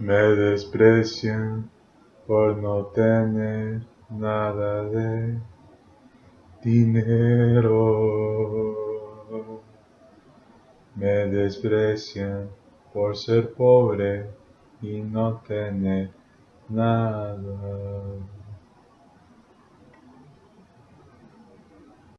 Me desprecian por no tener nada de dinero. Me desprecian por ser pobre y no tener nada.